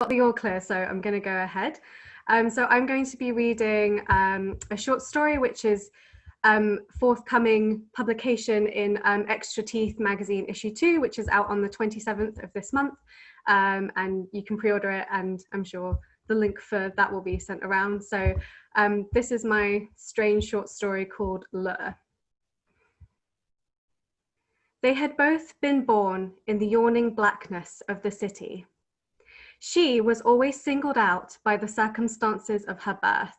got the all clear, so I'm going to go ahead. Um, so I'm going to be reading um, a short story, which is um, forthcoming publication in um, Extra Teeth magazine issue two, which is out on the 27th of this month. Um, and you can pre-order it and I'm sure the link for that will be sent around. So um, this is my strange short story called Lure. They had both been born in the yawning blackness of the city. She was always singled out by the circumstances of her birth,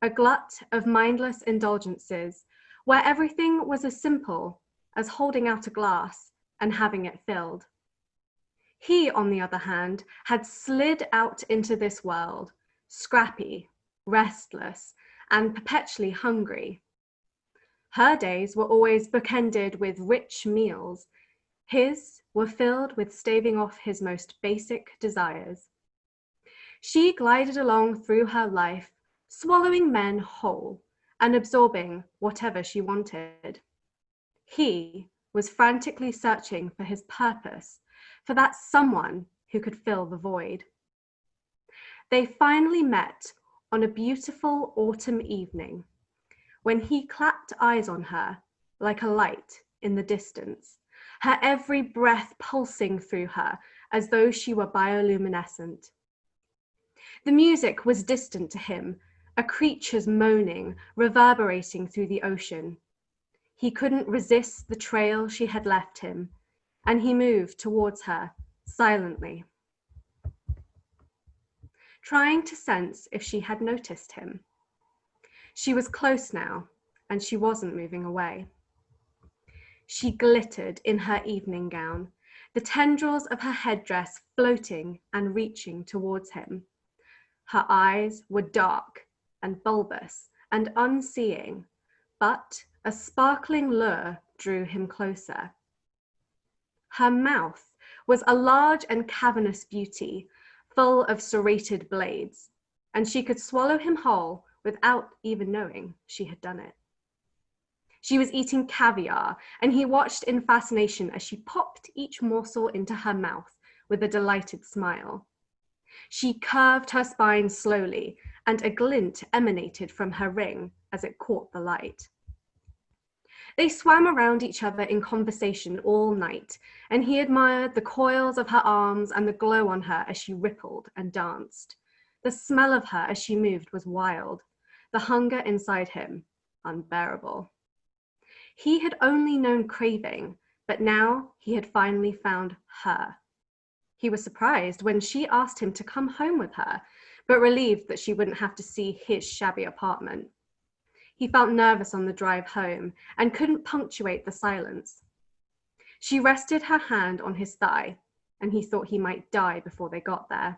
a glut of mindless indulgences, where everything was as simple as holding out a glass and having it filled. He, on the other hand, had slid out into this world, scrappy, restless, and perpetually hungry. Her days were always bookended with rich meals. His were filled with staving off his most basic desires. She glided along through her life, swallowing men whole and absorbing whatever she wanted. He was frantically searching for his purpose, for that someone who could fill the void. They finally met on a beautiful autumn evening when he clapped eyes on her like a light in the distance, her every breath pulsing through her as though she were bioluminescent. The music was distant to him, a creature's moaning, reverberating through the ocean. He couldn't resist the trail she had left him, and he moved towards her silently, trying to sense if she had noticed him. She was close now, and she wasn't moving away. She glittered in her evening gown, the tendrils of her headdress floating and reaching towards him. Her eyes were dark and bulbous and unseeing, but a sparkling lure drew him closer. Her mouth was a large and cavernous beauty, full of serrated blades, and she could swallow him whole without even knowing she had done it. She was eating caviar, and he watched in fascination as she popped each morsel into her mouth with a delighted smile. She curved her spine slowly, and a glint emanated from her ring as it caught the light. They swam around each other in conversation all night, and he admired the coils of her arms and the glow on her as she rippled and danced. The smell of her as she moved was wild, the hunger inside him unbearable. He had only known craving, but now he had finally found her. He was surprised when she asked him to come home with her, but relieved that she wouldn't have to see his shabby apartment. He felt nervous on the drive home and couldn't punctuate the silence. She rested her hand on his thigh, and he thought he might die before they got there.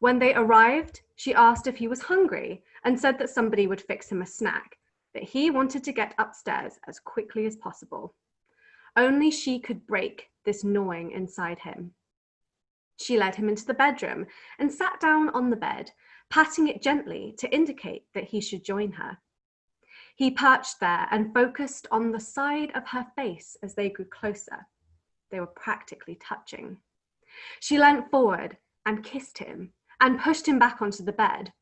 When they arrived, she asked if he was hungry and said that somebody would fix him a snack, that he wanted to get upstairs as quickly as possible. Only she could break this gnawing inside him. She led him into the bedroom and sat down on the bed, patting it gently to indicate that he should join her. He perched there and focused on the side of her face as they grew closer. They were practically touching. She leant forward and kissed him and pushed him back onto the bed.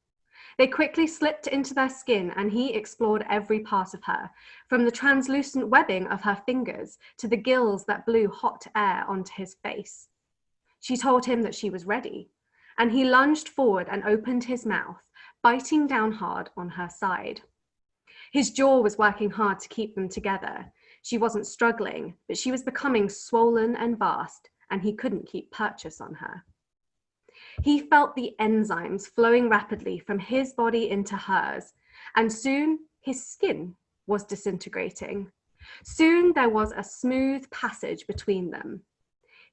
They quickly slipped into their skin and he explored every part of her, from the translucent webbing of her fingers to the gills that blew hot air onto his face. She told him that she was ready, and he lunged forward and opened his mouth, biting down hard on her side. His jaw was working hard to keep them together. She wasn't struggling, but she was becoming swollen and vast, and he couldn't keep purchase on her. He felt the enzymes flowing rapidly from his body into hers, and soon his skin was disintegrating. Soon there was a smooth passage between them.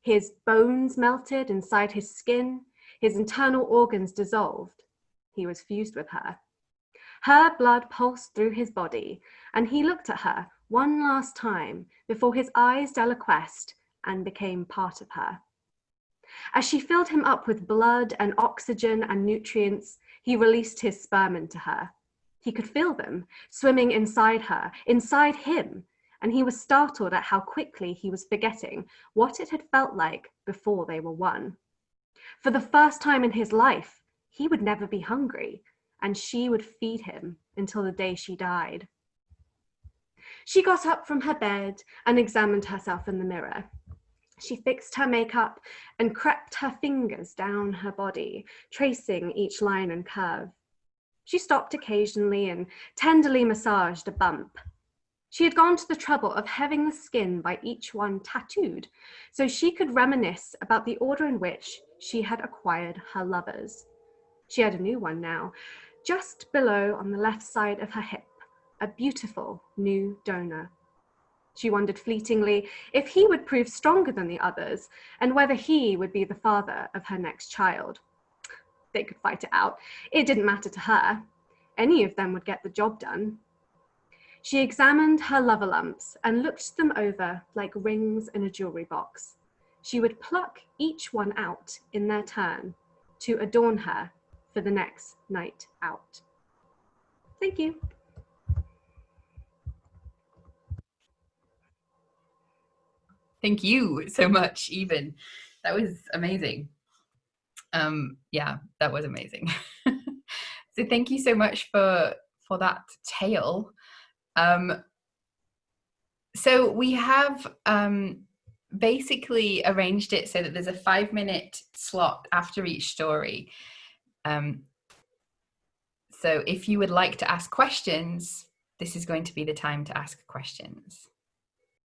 His bones melted inside his skin, his internal organs dissolved. He was fused with her. Her blood pulsed through his body, and he looked at her one last time before his eyes deliquesced and became part of her. As she filled him up with blood and oxygen and nutrients, he released his sperm into her. He could feel them swimming inside her, inside him, and he was startled at how quickly he was forgetting what it had felt like before they were one. For the first time in his life, he would never be hungry, and she would feed him until the day she died. She got up from her bed and examined herself in the mirror. She fixed her makeup and crept her fingers down her body, tracing each line and curve. She stopped occasionally and tenderly massaged a bump. She had gone to the trouble of having the skin by each one tattooed, so she could reminisce about the order in which she had acquired her lovers. She had a new one now, just below on the left side of her hip, a beautiful new donor. She wondered fleetingly if he would prove stronger than the others and whether he would be the father of her next child. They could fight it out. It didn't matter to her. Any of them would get the job done. She examined her lover lumps and looked them over like rings in a jewelry box. She would pluck each one out in their turn to adorn her for the next night out. Thank you. Thank you so much, Even. That was amazing. Um, yeah, that was amazing. so thank you so much for for that tale. Um, so we have um, basically arranged it so that there's a five minute slot after each story. Um, so if you would like to ask questions, this is going to be the time to ask questions.